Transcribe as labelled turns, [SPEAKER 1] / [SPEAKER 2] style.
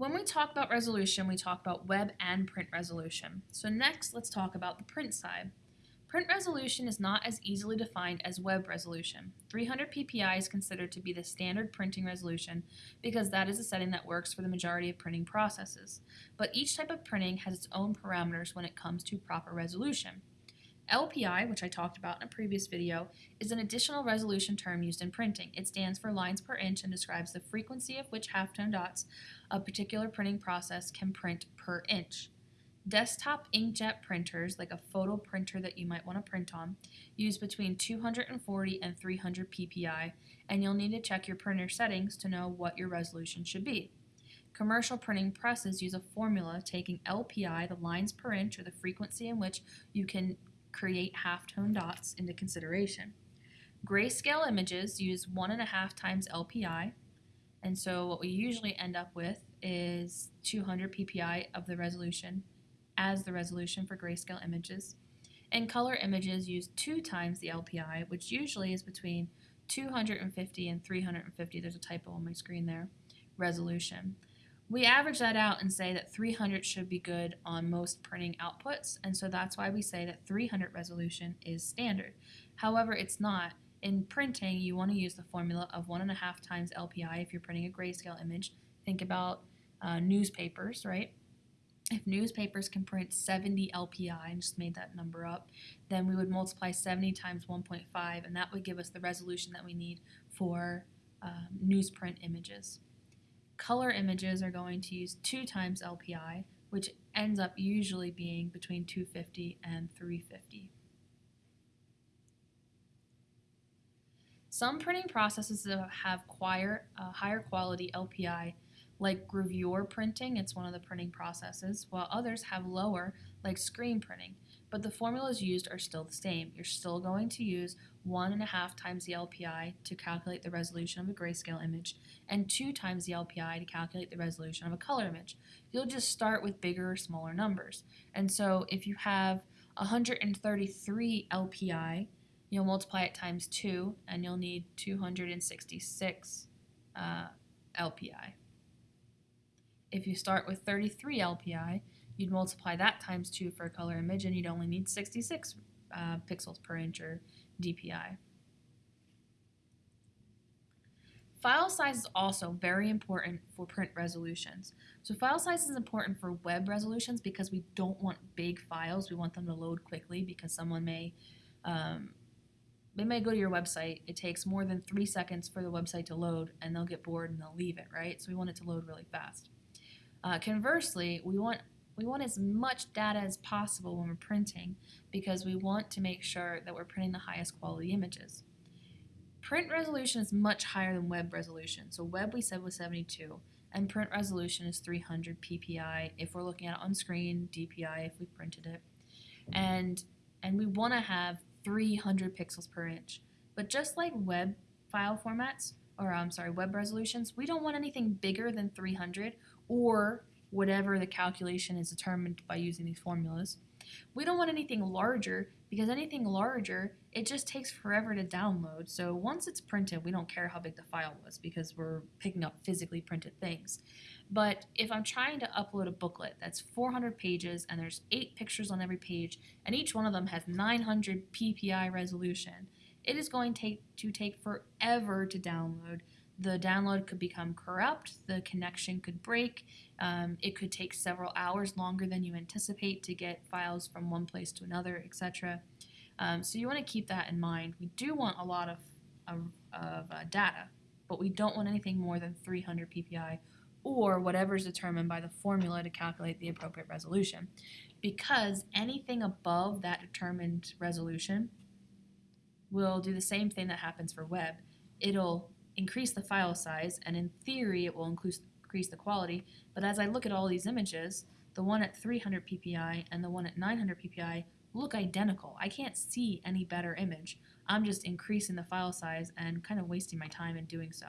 [SPEAKER 1] When we talk about resolution, we talk about web and print resolution. So next, let's talk about the print side. Print resolution is not as easily defined as web resolution. 300 ppi is considered to be the standard printing resolution because that is a setting that works for the majority of printing processes. But each type of printing has its own parameters when it comes to proper resolution. LPI, which I talked about in a previous video, is an additional resolution term used in printing. It stands for lines per inch and describes the frequency of which halftone dots a particular printing process can print per inch. Desktop inkjet printers, like a photo printer that you might want to print on, use between 240 and 300 ppi, and you'll need to check your printer settings to know what your resolution should be. Commercial printing presses use a formula taking LPI, the lines per inch, or the frequency in which you can create halftone dots, into consideration. Grayscale images use 1.5 times LPI, and so what we usually end up with is 200 ppi of the resolution as the resolution for grayscale images. And color images use two times the LPI, which usually is between 250 and 350, there's a typo on my screen there, resolution. We average that out and say that 300 should be good on most printing outputs, and so that's why we say that 300 resolution is standard. However, it's not. In printing, you want to use the formula of 1.5 times LPI if you're printing a grayscale image. Think about uh, newspapers, right? if newspapers can print 70 LPI, I just made that number up, then we would multiply 70 times 1.5 and that would give us the resolution that we need for um, newsprint images. Color images are going to use 2 times LPI, which ends up usually being between 250 and 350. Some printing processes have uh, higher quality LPI like gravure printing, it's one of the printing processes, while others have lower, like screen printing. But the formulas used are still the same. You're still going to use one and a half times the LPI to calculate the resolution of a grayscale image, and two times the LPI to calculate the resolution of a color image. You'll just start with bigger or smaller numbers. And so if you have 133 LPI, you'll multiply it times 2, and you'll need 266 uh, LPI. If you start with 33 LPI, you'd multiply that times 2 for a color image and you'd only need 66 uh, pixels per inch or DPI. File size is also very important for print resolutions. So file size is important for web resolutions because we don't want big files. We want them to load quickly because someone may um, they may go to your website. It takes more than three seconds for the website to load and they'll get bored and they'll leave it, right? So we want it to load really fast. Uh, conversely, we want we want as much data as possible when we're printing because we want to make sure that we're printing the highest quality images. Print resolution is much higher than web resolution. So web we said was 72 and print resolution is 300 ppi if we're looking at it on screen, DPI if we printed it. And and we want to have 300 pixels per inch. But just like web file formats, or I'm sorry, web resolutions, we don't want anything bigger than 300 or whatever the calculation is determined by using these formulas. We don't want anything larger because anything larger, it just takes forever to download. So once it's printed, we don't care how big the file was because we're picking up physically printed things. But if I'm trying to upload a booklet that's 400 pages and there's eight pictures on every page and each one of them has 900 ppi resolution, it is going to take, to take forever to download the download could become corrupt, the connection could break, um, it could take several hours longer than you anticipate to get files from one place to another, etc. Um, so you want to keep that in mind. We do want a lot of, of, of uh, data, but we don't want anything more than 300 ppi or whatever is determined by the formula to calculate the appropriate resolution. Because anything above that determined resolution will do the same thing that happens for web. It'll increase the file size, and in theory it will increase, the quality, but as I look at all these images, the one at 300 ppi and the one at 900 ppi look identical. I can't see any better image. I'm just increasing the file size and kind of wasting my time in doing so.